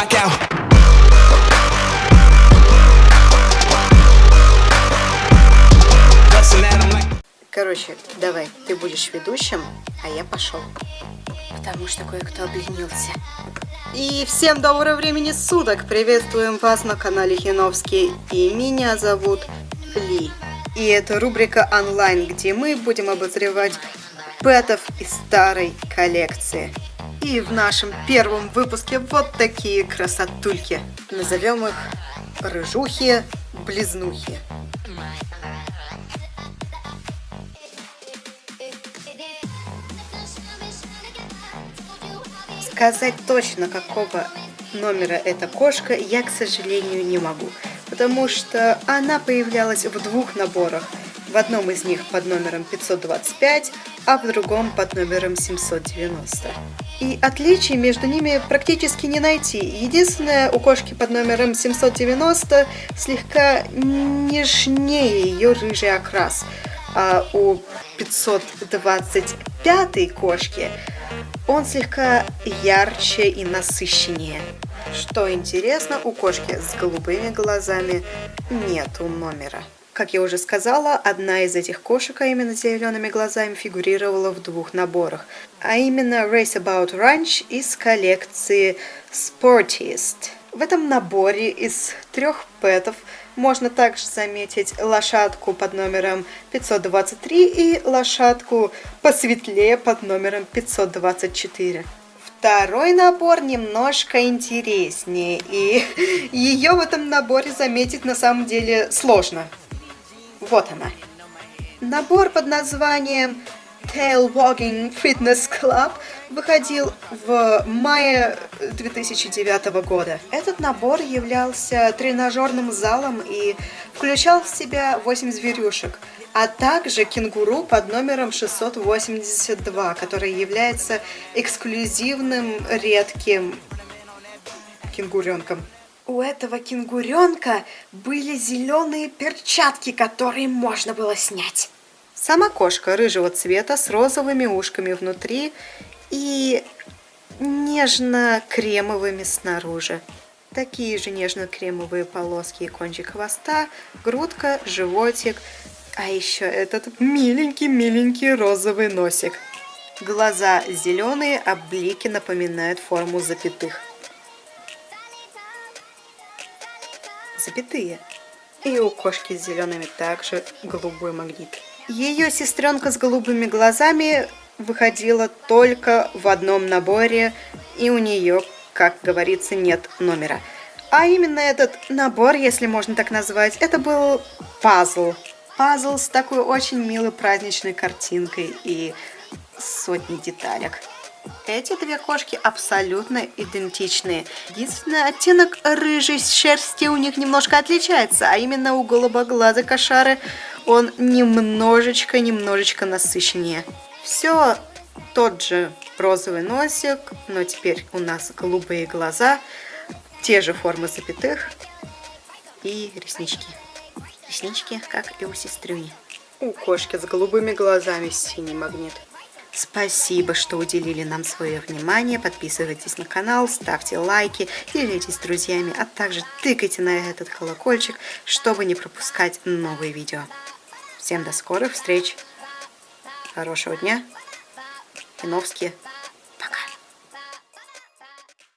'em like. Короче, давай, ты будешь ведущим, а я пошел. Потому что кое-кто обленился. И всем доброго времени суток! Приветствуем вас на канале Хиновский. И меня зовут Ли. И это рубрика онлайн, где мы будем обозревать пэтов из старой коллекции. И в нашем первом выпуске вот такие красотульки. Назовем их рыжухи-близнухи. Сказать точно, какого номера эта кошка, я, к сожалению, не могу. Потому что она появлялась в двух наборах. В одном из них под номером 525, а в другом под номером 790. И отличий между ними практически не найти. Единственное, у кошки под номером 790 слегка нежнее ее рыжий окрас. А у 525 кошки он слегка ярче и насыщеннее. Что интересно, у кошки с голубыми глазами нету номера. Как я уже сказала, одна из этих кошек, а именно с зелеными глазами, фигурировала в двух наборах. А именно Race About Ranch из коллекции Sportist. В этом наборе из трех пэтов можно также заметить лошадку под номером 523 и лошадку посветлее под номером 524. Второй набор немножко интереснее, и ее в этом наборе заметить на самом деле сложно. Вот она. Набор под названием Tail Wagging Fitness Club выходил в мае 2009 года. Этот набор являлся тренажерным залом и включал в себя 8 зверюшек, а также кенгуру под номером 682, который является эксклюзивным редким кенгуренком. У этого кенгуренка были зеленые перчатки, которые можно было снять. Сама кошка рыжего цвета с розовыми ушками внутри и нежно-кремовыми снаружи. Такие же нежно-кремовые полоски и кончик хвоста, грудка, животик, а еще этот миленький-миленький розовый носик. Глаза зеленые, а блики напоминают форму запятых. Запятые. И у кошки с зелеными также голубой магнит. Ее сестренка с голубыми глазами выходила только в одном наборе, и у нее, как говорится, нет номера. А именно этот набор, если можно так назвать, это был пазл. Пазл с такой очень милой праздничной картинкой и сотней деталек. Эти две кошки абсолютно идентичные. Единственный оттенок рыжей шерсти у них немножко отличается, а именно у голубоглазой кошары он немножечко-немножечко насыщеннее. Все тот же розовый носик, но теперь у нас голубые глаза, те же формы запятых и реснички. Реснички, как и у сестрюни. У кошки с голубыми глазами синий магнит. Спасибо, что уделили нам свое внимание. Подписывайтесь на канал, ставьте лайки, делитесь с друзьями, а также тыкайте на этот колокольчик, чтобы не пропускать новые видео. Всем до скорых встреч! Хорошего дня! Киновские!